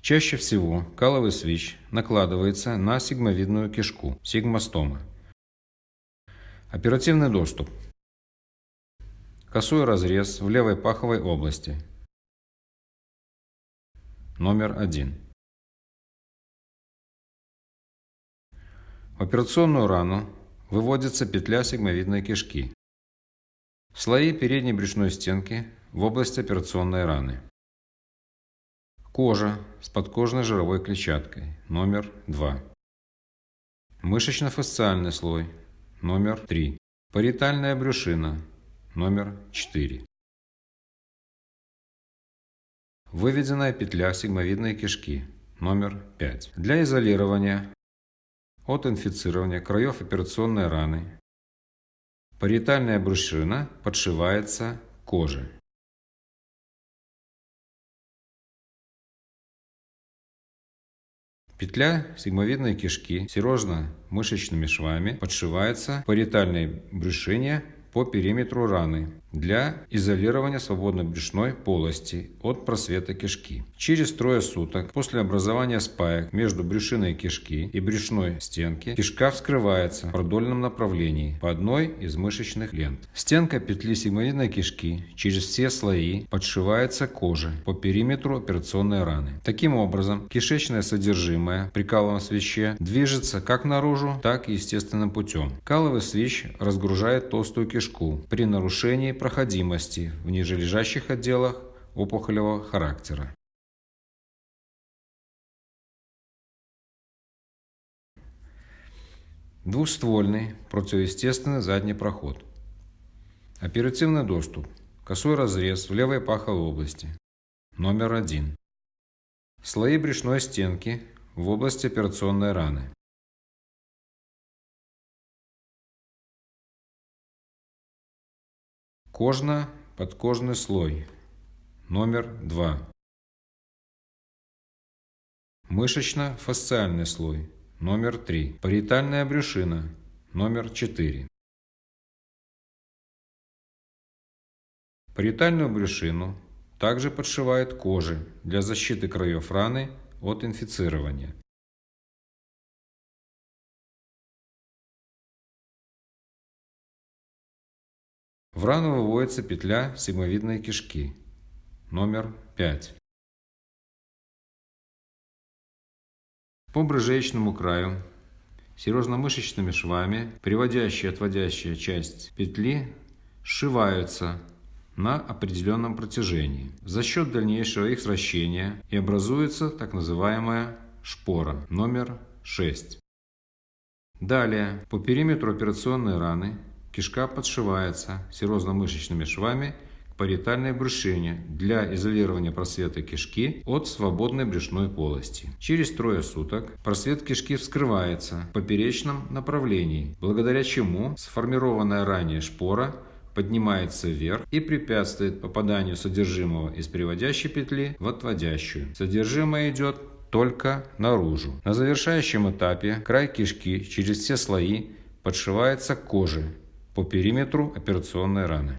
Чаще всего каловый свищ накладывается на сигмовидную кишку, сигмостома. Оперативный доступ. Косой разрез в левой паховой области. Номер один. В операционную рану выводится петля сигмовидной кишки. Слои передней брюшной стенки в области операционной раны. Кожа с подкожной жировой клетчаткой, номер 2. Мышечно-фасциальный слой, номер 3. Париетальная брюшина, номер 4. Выведенная петля сигмовидной кишки, номер 5. Для изолирования от инфицирования краев операционной раны париетальная брюшина подшивается коже. Петля сигмовидной кишки серозно-мышечными швами подшивается по париетальной брюшине по периметру раны для изолирования свободной брюшной полости от просвета кишки. Через трое суток после образования спаек между брюшиной кишки и брюшной стенки кишка вскрывается в продольном направлении по одной из мышечных лент. Стенка петли сигмовидной кишки через все слои подшивается коже по периметру операционной раны. Таким образом, кишечное содержимое при каловом свище движется как наружу, так и естественным путем. Каловый свищ разгружает толстую кишку при нарушении проходимости в нижележащих отделах опухолевого характера. Двуствольный противоестественный задний проход. Оперативный доступ. Косой разрез в левой паховой области. Номер один. Слои брюшной стенки в области операционной раны. Кожно-подкожный слой. Номер 2. Мышечно-фасциальный слой. Номер 3. Париетальная брюшина. Номер 4. Париетальную брюшину также подшивает кожи для защиты краев раны от инфицирования. В рану выводится петля сигмовидной кишки, номер 5. По брыжеечному краю серозно-мышечными швами приводящая и отводящая часть петли сшиваются на определенном протяжении. За счет дальнейшего их сращения и образуется так называемая шпора номер 6. Далее по периметру операционной раны Кишка подшивается серозно-мышечными швами к париетальной брюшине для изолирования просвета кишки от свободной брюшной полости. Через трое суток просвет кишки вскрывается в поперечном направлении, благодаря чему сформированная ранее шпора поднимается вверх и препятствует попаданию содержимого из приводящей петли в отводящую. Содержимое идет только наружу. На завершающем этапе край кишки через все слои подшивается к коже по периметру операционной раны.